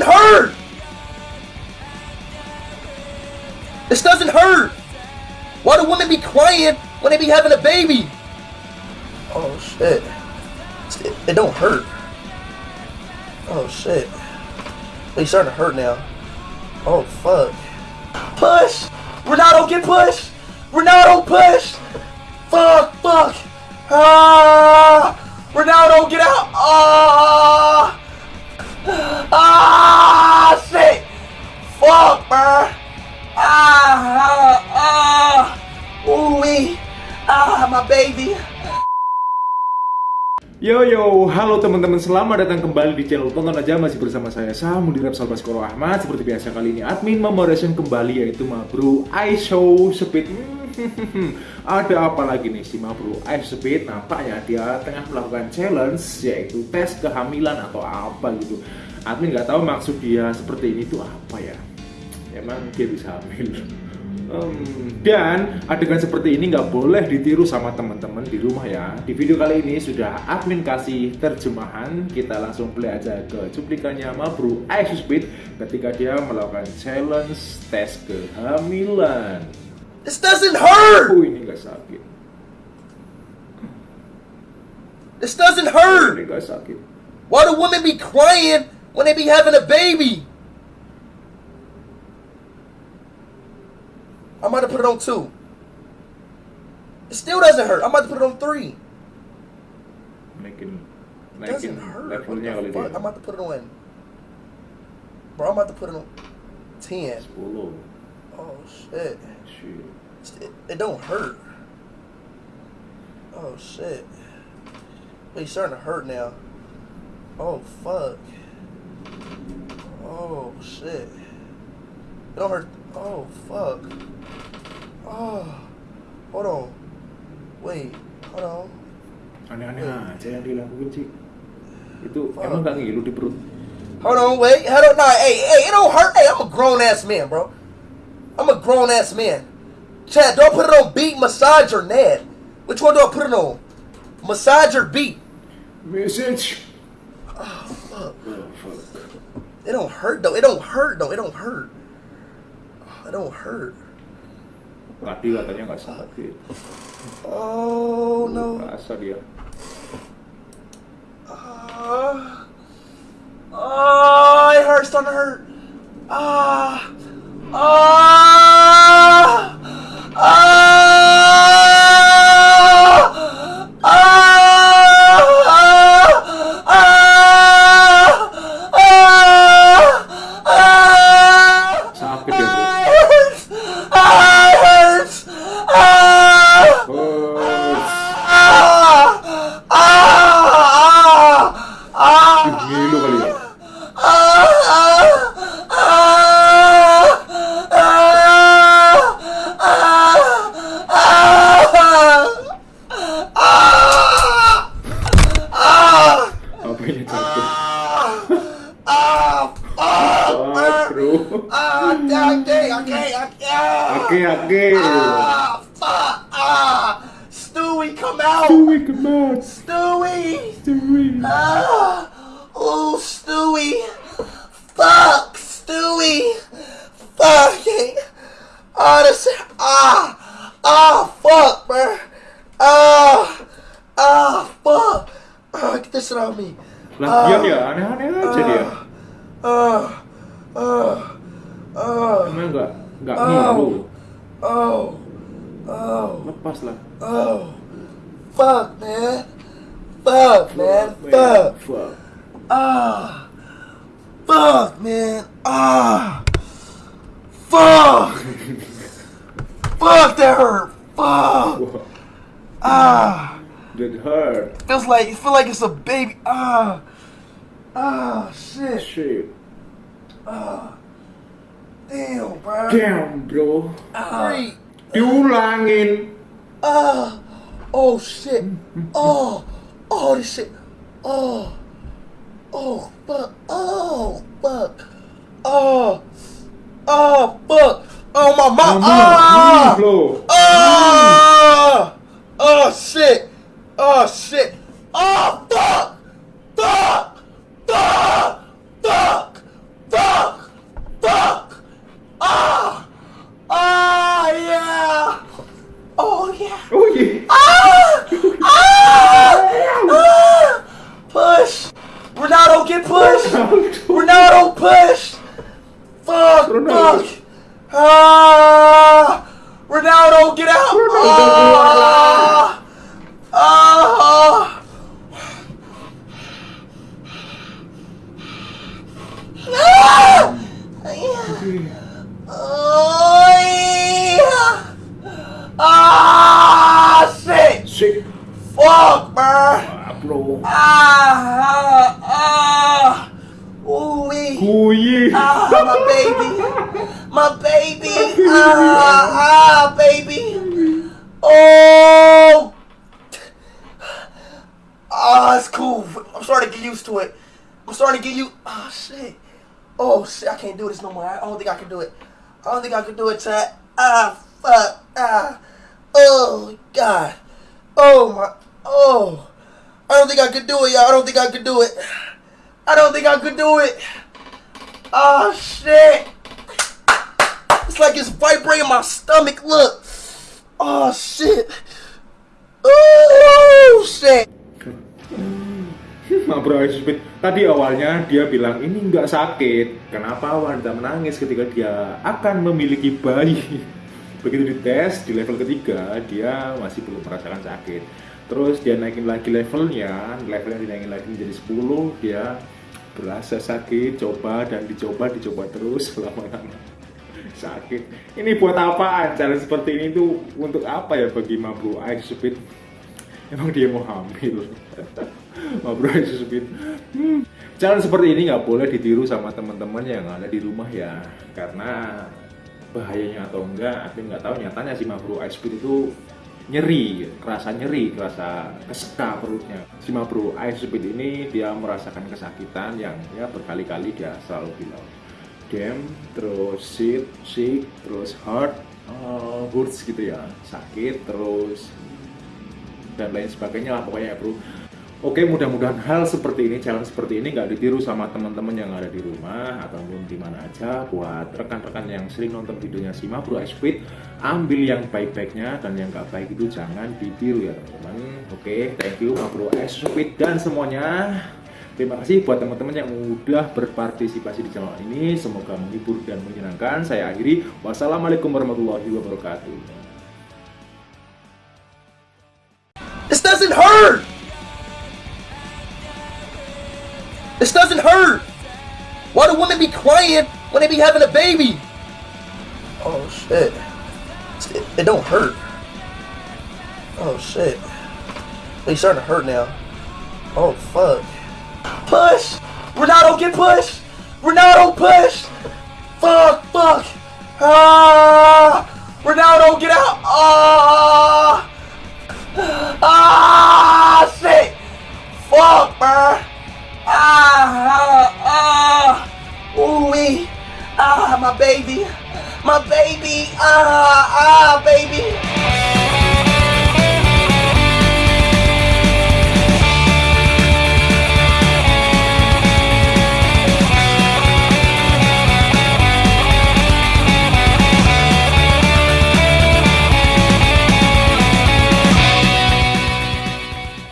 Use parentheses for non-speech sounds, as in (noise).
doesn't hurt! This doesn't hurt! Why do women be crying when they be having a baby? Oh shit. It, don't hurt. Oh shit. It's starting to hurt now. Oh fuck. Push! Ronaldo get pushed! Ronaldo push! Fuck, fuck! Ah! Ronaldo get out! Ah! Ah! Shit! Fuck, bruh! Ah! Ah! Ooh wee! Ah, my baby! Yo yo, halo teman-teman, selamat datang kembali di channel Tonton Aja Masih bersama saya Samudir Salva Skoro Ahmad Seperti biasa kali ini admin memoration kembali yaitu Mabru Show Speed (laughs) Ada apa lagi nih si Mabru Ice Speed Nampaknya dia tengah melakukan challenge yaitu tes kehamilan atau apa gitu Admin nggak tahu maksud dia seperti ini tuh apa ya Emang dia bisa hamil (laughs) Um, dan adegan seperti ini nggak boleh ditiru sama teman-teman di rumah ya. Di video kali ini sudah admin kasih terjemahan. Kita langsung play aja ke cuplikannya Mabru Ice Speed ketika dia melakukan challenge tes kehamilan. This doesn't hurt! Sakit. This doesn't hurt! sakit. Why do women be crying when they be having a baby? I'm about to put it on two. It still doesn't hurt. I'm about to put it on three. Naikin, It naikin doesn't hurt. What the fuck? dia. I'm about to put it on. Bro, I'm about to put it on ten. 10. Oh shit. Shit. It, it don't hurt. Oh shit. It's starting to hurt now. Oh fuck. Oh shit. It don't hurt. Oh fuck. Oh. Hold on. Wait. Hold on. Aneh-aneh aja yang dilakuin sih. Itu Fuck. emang gak ngilu di perut. Hold on. Wait. Hold on. Nah. Hey. Hey. It don't hurt. Hey. I'm a grown ass man, bro. I'm a grown ass man. Chad, don't put it on beat, massage, or Ned? Which one do I put it on? Massage or beat? Message. Oh fuck. Oh, fuck. It don't hurt though. It don't hurt though. It don't hurt. It don't hurt. Tadi katanya nggak sakit. Oh no. Rasa dia. Ah. Oh, it hurts. Starting to hurt. Ah. Ah. Oke, oke. Ah! Fuck! Ah! Stewie, come out! Stewie, come on. Stewie! Stewie. Ah! Oh, Stewie! Fuck, Stewie! Fuck! Ah, this, ah! Ah, fuck, bro! Ah! Ah, fuck! Ah, get this out of me. Lagian ya, aneh-aneh aja dia. Ah! Ah! Ah! Emang nggak nggak ngilu. Oh! Oh! Lepas lah. Oh! Fuck, man! Fuck, man! Fuck! Fuck. Ah! Fuck, man! Ah! Fuck! Fuck, that hurt! Fuck! Wah, Ah! that hurt. Feels like it feel like it's a baby. Ah! Ah! Shit! Shit. Ah! Damn, bro. Damn, bro. Three. Diulangin. Ah! Oh shit! Oh! Oh this shit! Oh! Oh fuck! Oh fuck! Oh! Oh fuck! Oh my mom! Mama, Ah! bro. Oh! Oh shit! Oh shit! Oh fuck! Fuck! Fuck! Fuck! Fuck! Fuck! Ah! Ronaldo, get out! Ah! Ah! Ah! Oh, yeah. Ah, shit! Sik. Fuck! Ah, bro. Ah, ah, ooh wee. Kuyi. Ah, my baby, my baby. Ah, ah, baby. Oh, ah, it's cool. I'm starting to get used to it. I'm starting to get you. Ah, shit. Oh shit, I can't do this no more. I don't think I can do it. I don't think I can do it, Chad. Ah, fuck. Ah. Oh God. Oh my. Oh. I don't think I could do it, y'all. I don't think I could do it. I don't think I could do it. Oh shit. Like it's vibrating my stomach. Look. Oh shit. Oh shit. (laughs) Speed. Tadi awalnya dia bilang ini nggak sakit. Kenapa wanita menangis ketika dia akan memiliki bayi? (laughs) Begitu dites di level ketiga, dia masih belum merasakan sakit. Terus dia naikin lagi levelnya, levelnya dinaikin lagi menjadi 10, dia berasa sakit, coba dan dicoba, dicoba terus (laughs) lama-lama sakit. Ini buat apaan? Cara seperti ini tuh untuk apa ya bagi Mabru Ice Speed? Emang dia mau hamil? (laughs) Mabru Ice Speed. Hmm. Jalan seperti ini nggak boleh ditiru sama teman-teman yang ada di rumah ya, karena bahayanya atau enggak, aku nggak tahu nyatanya si Mabru Ice Speed itu nyeri, kerasa nyeri, kerasa keseka perutnya. Si Mabru Ice Speed ini dia merasakan kesakitan yang ya berkali-kali dia selalu bilang damn, terus sick, sick, terus hurt, uh, hurts gitu ya, sakit, terus dan lain sebagainya lah pokoknya ya bro. Oke, mudah-mudahan hal seperti ini, jalan seperti ini nggak ditiru sama teman-teman yang ada di rumah ataupun di mana aja. Buat rekan-rekan yang sering nonton videonya si Bro Speed, ambil yang baik-baiknya dan yang nggak baik itu jangan ditiru ya teman-teman. Oke, thank you Bro Speed dan semuanya. Terima kasih buat teman-teman yang udah berpartisipasi di channel ini. Semoga menghibur dan menyenangkan. Saya akhiri. Wassalamualaikum warahmatullahi wabarakatuh. This doesn't hurt. This doesn't hurt. Why do women be crying when they be having a baby? Oh shit. It, it don't hurt. Oh shit. It's starting to hurt now. Oh fuck. Push! Ronaldo get pushed! Ronaldo push! Fuck, fuck! Ah! Ronaldo get out! Ah! Ah! Shit! Fuck, man! Ah! Ah! ah. Ooh wee! Ah, my baby! My baby! Ah! Ah, baby!